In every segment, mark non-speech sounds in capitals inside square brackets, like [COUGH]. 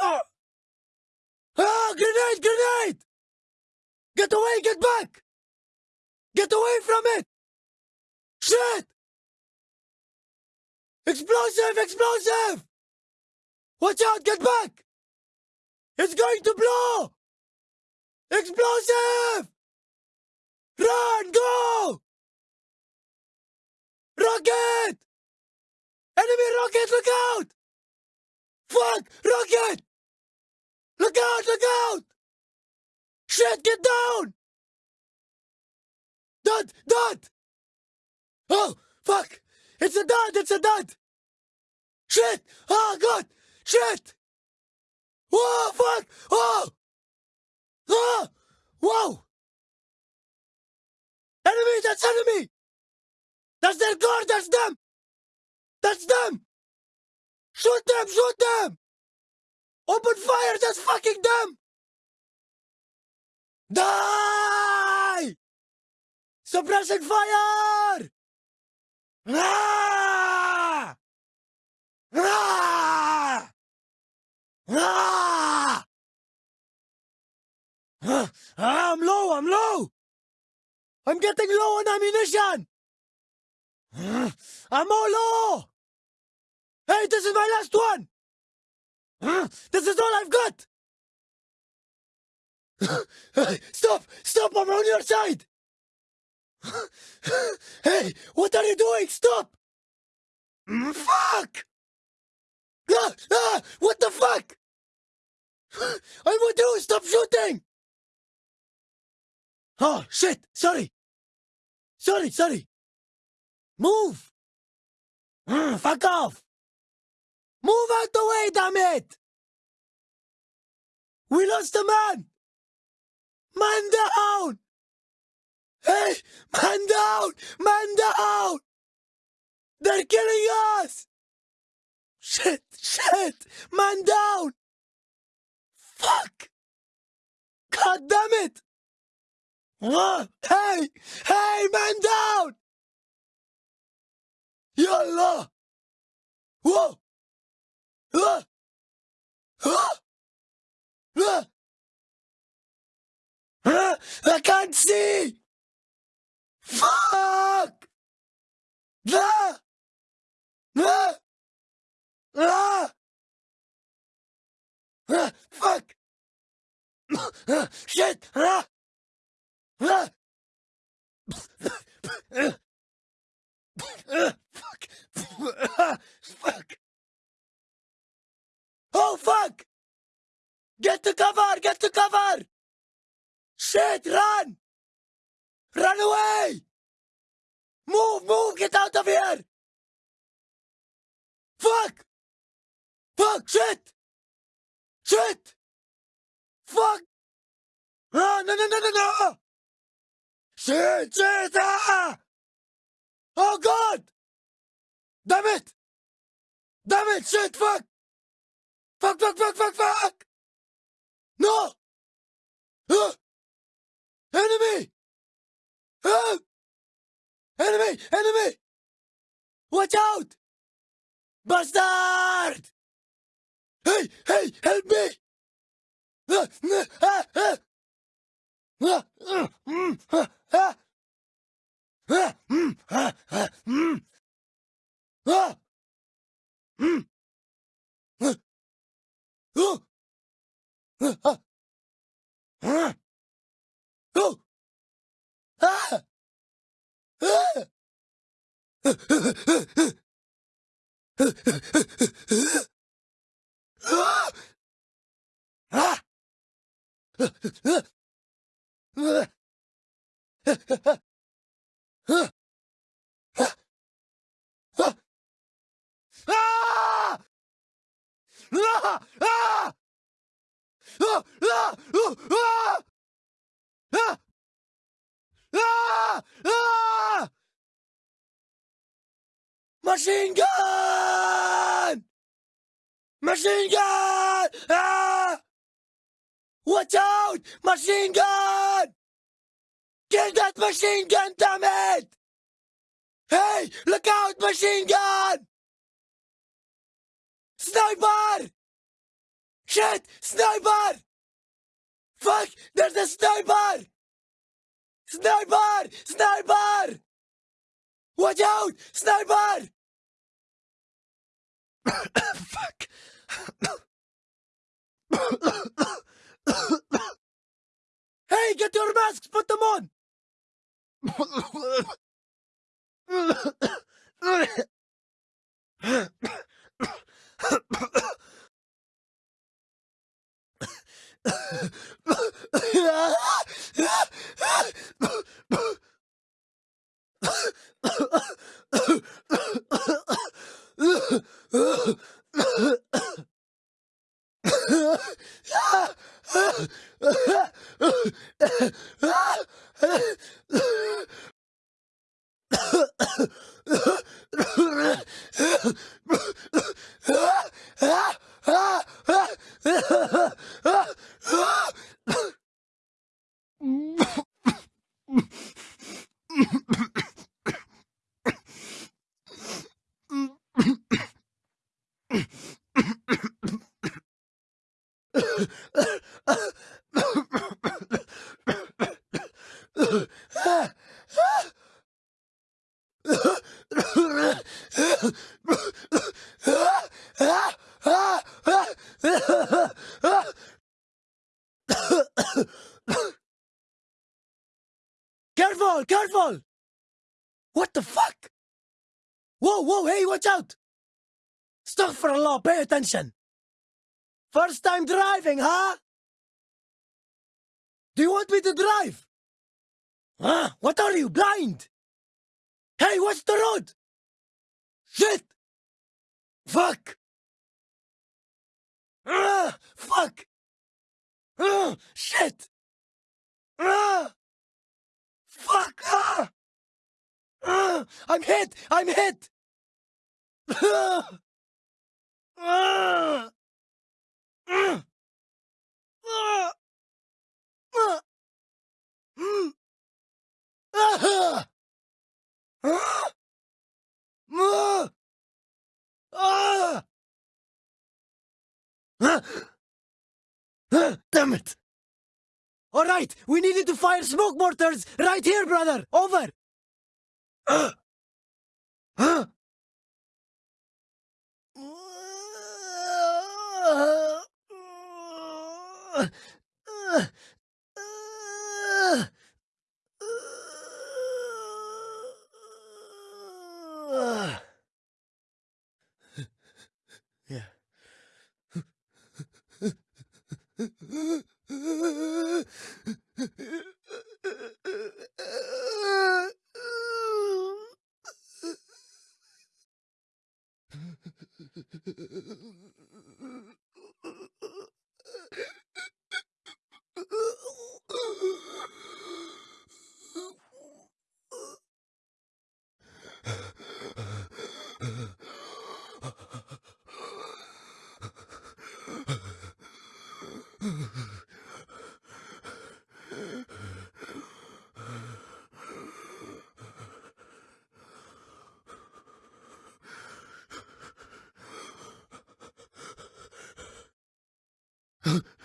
Ah! Ah! Grenade! Grenade! Get away! Get back! Get away from it! Shit! Explosive! Explosive! Watch out! Get back! It's going to blow! Explosive! Run! Go! Rocket! Enemy rocket! Look out! Fuck! Rocket! Look out! Look out! Shit! Get down! Dud! Dud! Oh! Fuck! It's a dud! It's a dud! Shit! Oh God! Shit! Whoa! Fuck! Oh! Oh! Whoa! Enemy! That's enemy! That's their guard! That's them! That's them! Shoot them! Shoot them! Open fire! That's fucking them! Die! Suppression fire! Ah! Ah! Ah! Ah, I'm low, I'm low! I'm getting low on ammunition! I'm all low! Hey, this is my last one! This is all I've got! [LAUGHS] Stop! Stop! I'm on your side! [LAUGHS] Hey! What are you doing? Stop! Mm, Fuck! Ah, ah, what the fuck? [GASPS] I'm with you! Stop shooting! Oh, shit! Sorry! Sorry, sorry! Move! Mm, fuck off! Move out the way, damn it! We lost a man! Man down! Hey! Man down! Man down! They're killing us! Shit! Shit! Man down! Fuck! God damn it! Ah, hey! Hey! Man down! Yallah! Whoa! Ah! Ah! Ah! Ah! I can't see! Fuck! Ah! Ah! Ah! Ah! Fuck! Ah! Shit! Ah! Ah! Ah! Fuck! Ah! Fuck! Oh fuck! Get to cover! Get to cover! Shit! Run! Run away! Move! Move! Get out of here! Fuck! Fuck! Shit! Shit! Fuck! Ah, no, no, no, no, no! Shit! Shit! Ah! Oh, God! Damn it! Damn it! Shit! Fuck! Fuck, fuck, fuck, fuck, fuck! No! Uh! Enemy! Uh! Enemy! Enemy! Watch out! Bastard! Hey, hey, help me! Uh, uh, uh, uh. Uh, uh, mm, uh, uh. Uh, mm, uh, Ah! Ah! Machine gun! Machine gun! Ah! Watch out! Machine gun! Kill that machine gun, damn it! Hey! Look out, machine gun! Sniper! Shit! Sniper! Fuck! There's a sniper! Sniper! Sniper! Watch out! Sniper! Fuck! hey, get your masks! Put them on! [LAUGHS] Ah! [LAUGHS] Careful! Careful! What the fuck? Whoa, whoa, hey, watch out! Stop for a Astaghfirullah, pay attention! First time driving, huh? Do you want me to drive? Huh? What are you, blind? Hey, watch the road! Shit! Fuck! Ah, fuck! Ah, shit! Ah! Fuck! Ah! Ah! I'm hit! I'm hit! Ah! Ah! [GASPS] Damn it! All right, we needed to fire smoke mortars right here, brother. Over. [GASPS] Ah! [LAUGHS]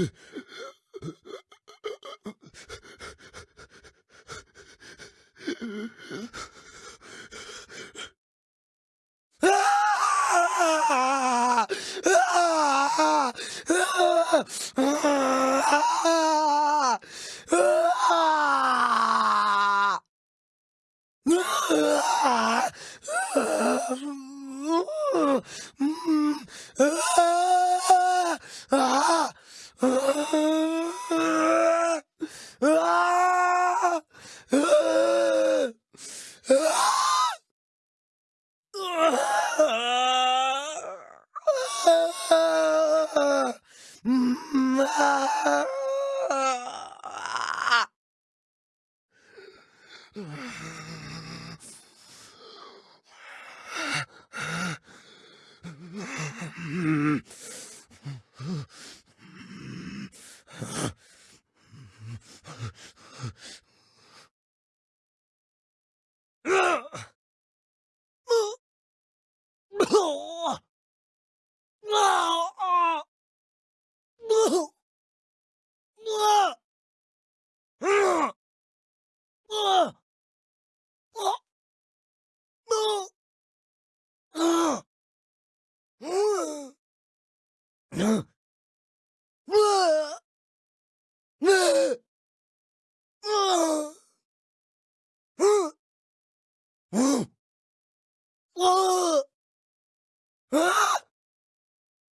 Ah! [LAUGHS] [LAUGHS] Ah! ah!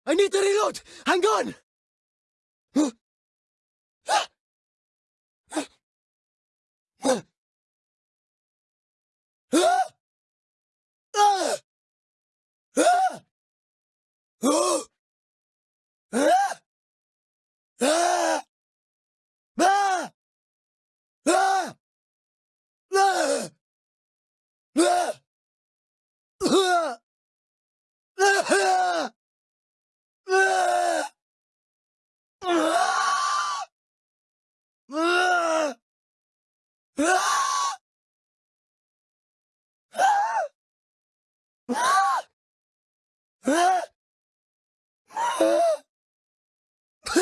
I need to reload! Hang on! Huh? [GASPS] ああ！